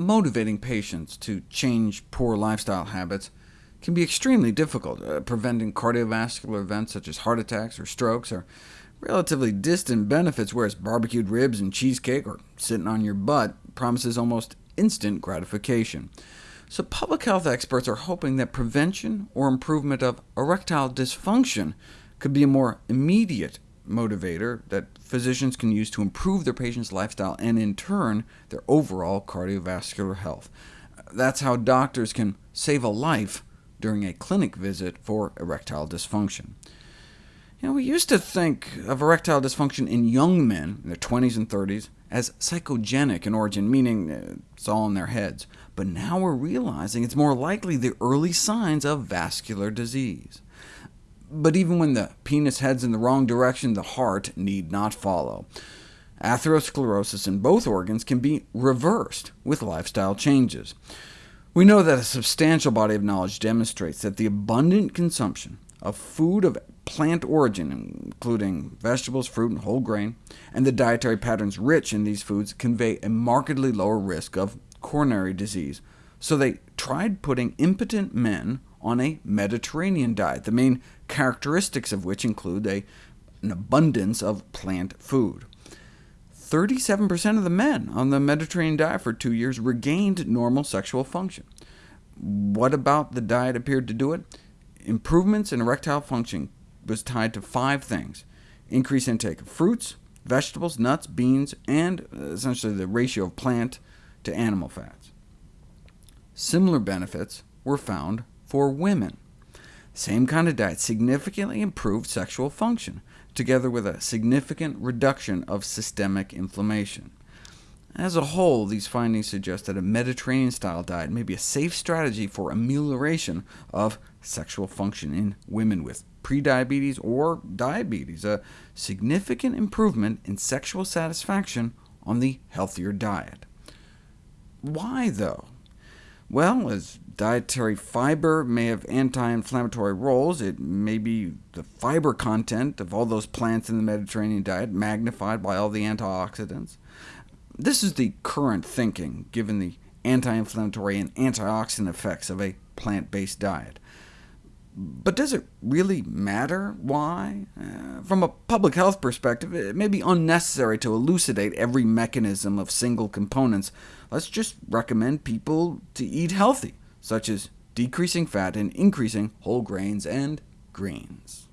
motivating patients to change poor lifestyle habits can be extremely difficult. Uh, preventing cardiovascular events such as heart attacks or strokes are relatively distant benefits, whereas barbecued ribs and cheesecake, or sitting on your butt, promises almost instant gratification. So public health experts are hoping that prevention or improvement of erectile dysfunction could be a more immediate motivator that physicians can use to improve their patient's lifestyle and, in turn, their overall cardiovascular health. That's how doctors can save a life during a clinic visit for erectile dysfunction. You know, we used to think of erectile dysfunction in young men in their 20s and 30s as psychogenic in origin, meaning uh, it's all in their heads. But now we're realizing it's more likely the early signs of vascular disease. But even when the penis heads in the wrong direction, the heart need not follow. Atherosclerosis in both organs can be reversed with lifestyle changes. We know that a substantial body of knowledge demonstrates that the abundant consumption of food of plant origin, including vegetables, fruit, and whole grain, and the dietary patterns rich in these foods convey a markedly lower risk of coronary disease. So they tried putting impotent men on a Mediterranean diet, the main characteristics of which include a, an abundance of plant food. 37% of the men on the Mediterranean diet for two years regained normal sexual function. What about the diet appeared to do it? Improvements in erectile function was tied to five things. Increased intake of fruits, vegetables, nuts, beans, and uh, essentially the ratio of plant to animal fats. Similar benefits were found for women. Same kind of diet significantly improved sexual function, together with a significant reduction of systemic inflammation. As a whole, these findings suggest that a Mediterranean-style diet may be a safe strategy for amelioration of sexual function in women with prediabetes or diabetes, a significant improvement in sexual satisfaction on the healthier diet. Why, though? Well, as dietary fiber may have anti-inflammatory roles, it may be the fiber content of all those plants in the Mediterranean diet magnified by all the antioxidants. This is the current thinking, given the anti-inflammatory and antioxidant effects of a plant-based diet. But does it really matter why? Uh, from a public health perspective, it may be unnecessary to elucidate every mechanism of single components. Let's just recommend people to eat healthy, such as decreasing fat and increasing whole grains and greens.